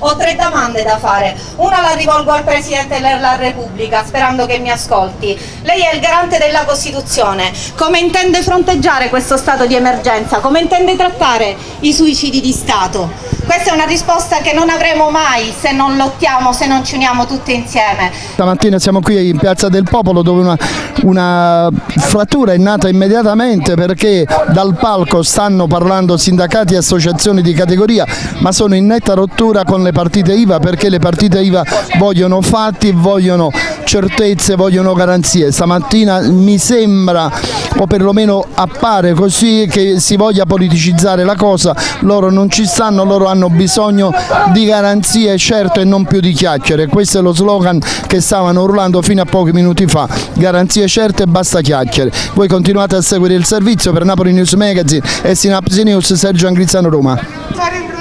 Ho tre domande da fare. Una la rivolgo al Presidente della Repubblica, sperando che mi ascolti. Lei è il garante della Costituzione. Come intende fronteggiare questo stato di emergenza? Come intende trattare i suicidi di Stato? Questa è una risposta che non avremo mai se non lottiamo, se non ci uniamo tutti insieme. Stamattina siamo qui in Piazza del Popolo dove una, una frattura è nata immediatamente perché dal palco stanno parlando sindacati e associazioni di categoria ma sono in netta rottura con le partite IVA perché le partite IVA vogliono fatti, vogliono certezze, vogliono garanzie. Stamattina mi sembra o perlomeno appare così che si voglia politicizzare la cosa, loro non ci stanno, loro hanno bisogno di garanzie certo e non più di chiacchiere, questo è lo slogan che stavano urlando fino a pochi minuti fa, garanzie certe e basta chiacchiere. Voi continuate a seguire il servizio per Napoli News Magazine e Sinapsi News Sergio Angrizzano Roma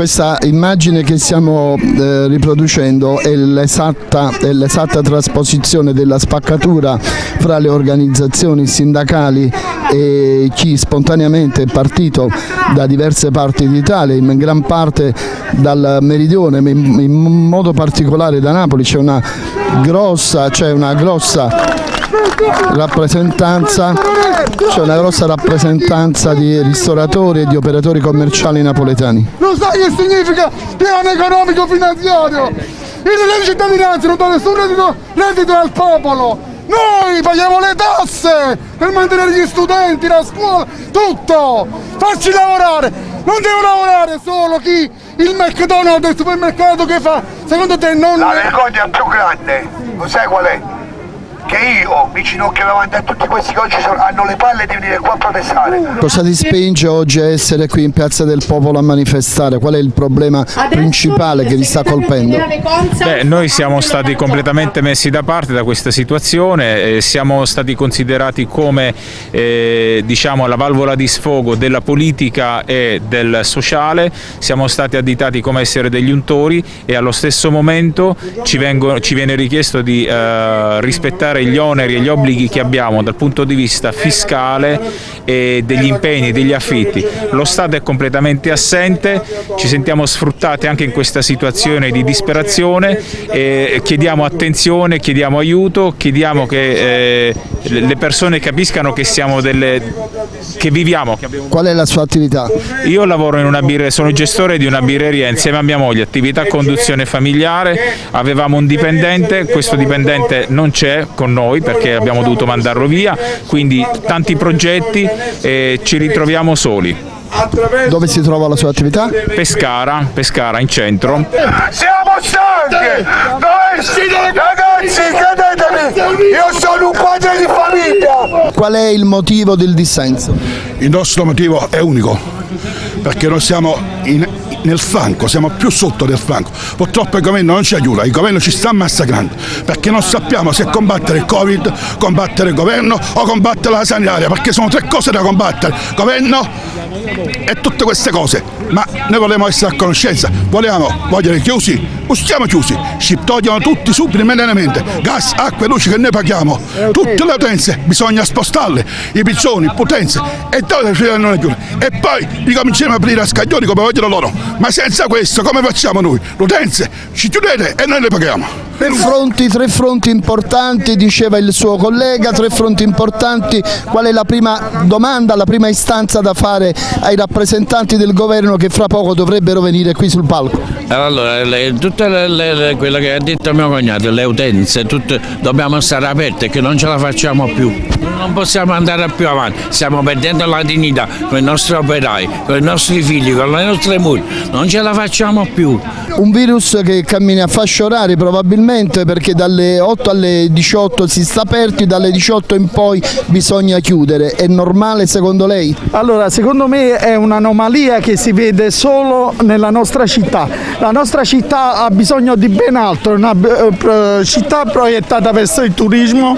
questa immagine che stiamo eh, riproducendo è l'esatta trasposizione della spaccatura fra le organizzazioni sindacali e chi spontaneamente è partito da diverse parti d'Italia, in gran parte dal meridione, in modo particolare da Napoli. C'è una grossa, una grossa rappresentanza c'è una grossa rappresentanza di ristoratori e di operatori commerciali napoletani. Lo sai che significa piano economico finanziario? Il reddito di cittadinanza non dà nessun reddito, reddito al popolo! Noi paghiamo le tasse per mantenere gli studenti, la scuola, tutto! Farci lavorare! Non deve lavorare solo chi il McDonald's del supermercato che fa, secondo te non... La vergogna più grande, lo sai qual è? Che io mi ginocchio davanti a tutti questi che oggi sono, hanno le palle di venire qua a protestare. Cosa ti spinge oggi a essere qui in Piazza del Popolo a manifestare? Qual è il problema principale che vi sta colpendo? Beh, noi siamo stati completamente messi da parte da questa situazione, eh, siamo stati considerati come eh, diciamo, la valvola di sfogo della politica e del sociale, siamo stati additati come essere degli untori e allo stesso momento ci, vengono, ci viene richiesto di eh, rispettare gli oneri e gli obblighi che abbiamo dal punto di vista fiscale e degli impegni, degli affitti. Lo Stato è completamente assente, ci sentiamo sfruttati anche in questa situazione di disperazione, e chiediamo attenzione, chiediamo aiuto, chiediamo che eh, le persone capiscano che siamo delle che viviamo. Che Qual è la sua attività? Io lavoro in una birreria, sono gestore di una birreria insieme a mia moglie, attività conduzione familiare, avevamo un dipendente, questo dipendente non c'è con noi perché abbiamo dovuto mandarlo via, quindi tanti progetti e ci ritroviamo soli. Dove si trova la sua attività? Pescara, Pescara in centro. Siamo stanchi! Ragazzi, credetemi, io sono un padre di famiglia! Qual è il motivo del dissenso? Il nostro motivo è unico, perché noi siamo in, nel flanco, siamo più sotto del flanco. Purtroppo il governo non ci aiuta, il governo ci sta massacrando, perché non sappiamo se combattere il Covid, combattere il governo o combattere la sanitaria, perché sono tre cose da combattere. Governo e tutte queste cose, ma noi vogliamo essere a conoscenza, vogliamo voglio chiusi, stiamo chiusi, ci togliono tutti subito immediatamente, gas, acqua e luce che noi paghiamo, tutte le utenze bisogna spostarle, i pizzoni, potenze e dove non è chiuso. E poi ricominciamo a aprire a scaglioni come vogliono loro, ma senza questo come facciamo noi? Le utenze ci chiudete e noi le paghiamo. Per fronti, tre fronti importanti, diceva il suo collega, tre fronti importanti, qual è la prima domanda, la prima istanza da fare ai rappresentanti del governo che fra poco dovrebbero venire qui sul palco? Allora, le, tutte le, le, quello che ha detto mio cognato, le utenze, tutte, dobbiamo stare aperte che non ce la facciamo più, non possiamo andare più avanti, stiamo perdendo la dignità con i nostri operai, con i nostri figli, con le nostre mogli, non ce la facciamo più. Un virus che cammina a fasce orari probabilmente perché dalle 8 alle 18 si sta aperti, dalle 18 in poi bisogna chiudere, è normale secondo lei? Allora secondo me è un'anomalia che si vede solo nella nostra città, la nostra città ha bisogno di ben altro, una eh, città proiettata verso il turismo,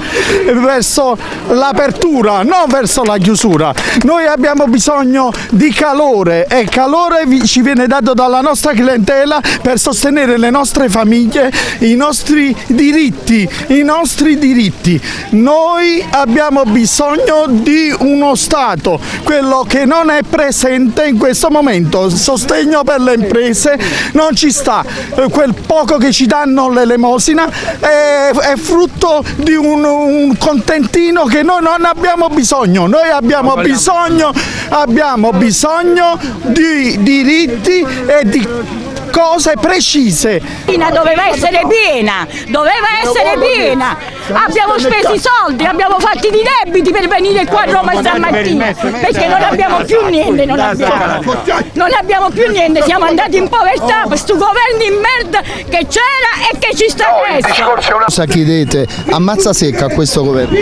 verso la l'apertura, non verso la chiusura. Noi abbiamo bisogno di calore e calore ci viene dato dalla nostra clientela per sostenere le nostre famiglie, i nostri diritti, i nostri diritti. Noi abbiamo bisogno di uno Stato, quello che non è presente in questo momento, sostegno per le imprese non ci sta, quel poco che ci danno l'elemosina è, è frutto di un, un contentino che noi non abbiamo bisogno, noi abbiamo bisogno, abbiamo bisogno di diritti e di cose precise. Doveva essere piena, doveva essere piena. Abbiamo speso i soldi, abbiamo fatto i debiti per venire qua a Roma stamattina, perché non abbiamo più niente, non abbiamo. Non abbiamo più niente, siamo andati in povertà questo governo di merda che c'era e che ci sta adesso. Cosa chiedete? Ammazza secca a questo governo?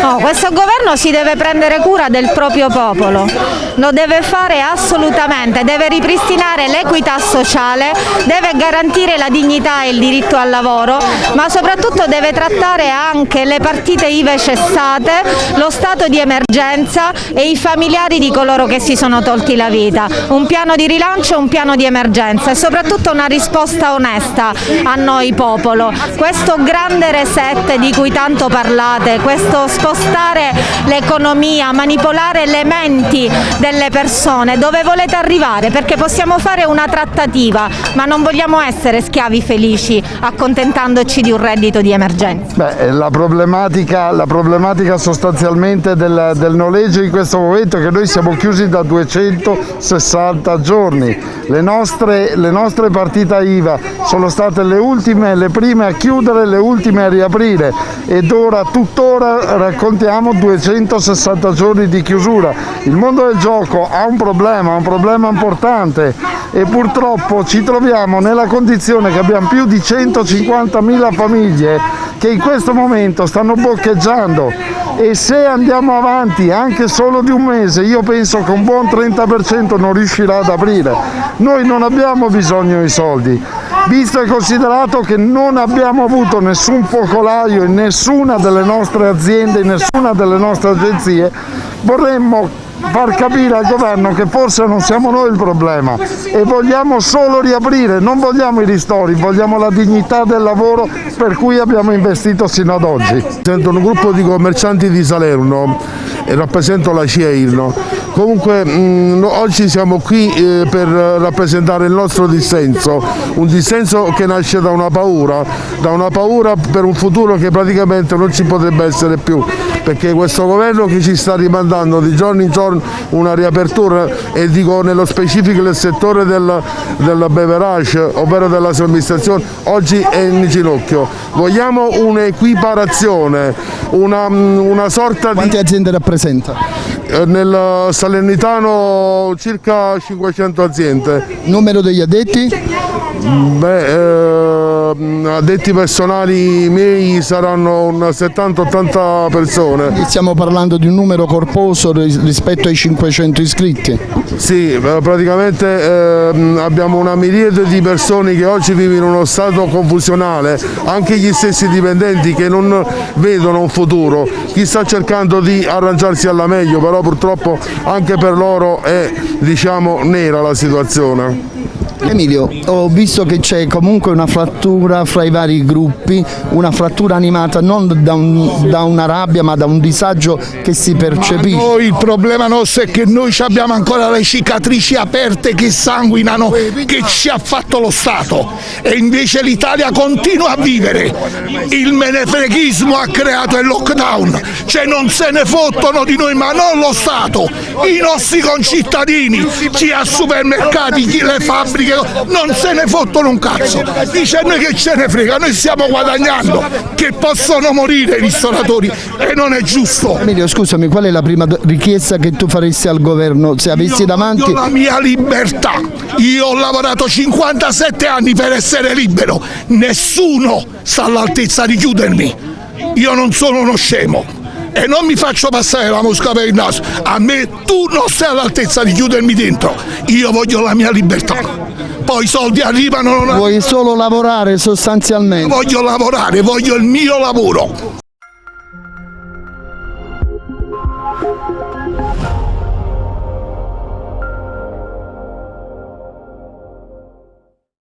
No, questo governo si deve prendere cura del proprio popolo, lo deve fare assolutamente, deve ripristinare l'equità sociale deve garantire la dignità e il diritto al lavoro, ma soprattutto deve trattare anche le partite IVE cessate, lo stato di emergenza e i familiari di coloro che si sono tolti la vita. Un piano di rilancio, un piano di emergenza e soprattutto una risposta onesta a noi popolo. Questo grande reset di cui tanto parlate, questo spostare l'economia, manipolare le menti delle persone, dove volete arrivare? Perché possiamo fare una trattativa, ma non vogliamo essere schiavi felici accontentandoci di un reddito di emergenza. Beh, la, problematica, la problematica sostanzialmente del, del noleggio in questo momento è che noi siamo chiusi da 260 giorni, le nostre, le nostre partite IVA sono state le ultime, le prime a chiudere, le ultime a riaprire. Ed ora tuttora raccontiamo 260 giorni di chiusura. Il mondo del gioco ha un problema, un problema importante. E purtroppo ci troviamo nella condizione che abbiamo più di 150.000 famiglie che in questo momento stanno boccheggiando e se andiamo avanti anche solo di un mese io penso che un buon 30% non riuscirà ad aprire. Noi non abbiamo bisogno di soldi, visto e considerato che non abbiamo avuto nessun focolaio in nessuna delle nostre aziende, in nessuna delle nostre agenzie, vorremmo far capire al governo che forse non siamo noi il problema e vogliamo solo riaprire, non vogliamo i ristori, vogliamo la dignità del lavoro per cui abbiamo investito sino ad oggi. Sento un gruppo di commercianti di Salerno e rappresento la CIEIL. Comunque mh, oggi siamo qui eh, per rappresentare il nostro dissenso, un dissenso che nasce da una paura, da una paura per un futuro che praticamente non ci potrebbe essere più, perché questo governo che ci sta rimandando di giorno in giorno una riapertura e dico nello specifico il settore del, del beverage, ovvero della somministrazione, oggi è in ginocchio. Vogliamo un'equiparazione, una, una sorta di... Quante aziende rappresenta? Eh, nel Salernitano circa 500 aziende. Numero degli addetti? Beh, eh, addetti personali miei saranno 70-80 persone. Stiamo parlando di un numero corposo rispetto ai 500 iscritti? Sì, praticamente eh, abbiamo una miriade di persone che oggi vivono in uno stato confusionale, anche gli stessi dipendenti che non vedono un futuro, chi sta cercando di arrangiarsi alla meglio, però purtroppo anche per loro è diciamo, nera la situazione. Emilio, ho visto che c'è comunque una frattura fra i vari gruppi, una frattura animata non da, un, da, una rabbia ma da un disagio che si percepisce. Noi il problema nostro è che noi abbiamo ancora le cicatrici aperte che sanguinano, che ci ha fatto lo Stato e invece l'Italia continua a vivere. Il menefreghismo ha creato il lockdown, cioè non se ne fottono di noi ma non lo Stato, i nostri concittadini, chi ha supermercati, chi le fabbriche non se ne fottono un cazzo, dice a noi che ce ne frega, noi stiamo guadagnando, che possono morire i ristoratori. E non è giusto. Emilio scusami, qual è la prima richiesta che tu faresti al governo? Se avessi io davanti? la mia libertà, io ho lavorato 57 anni per essere libero, nessuno sta all'altezza di chiudermi, io non sono uno scemo e non mi faccio passare la mosca per il naso. A me tu non sei all'altezza di chiudermi dentro. Io voglio la mia libertà poi i soldi arrivano. Vuoi solo lavorare sostanzialmente? Voglio lavorare, voglio il mio lavoro.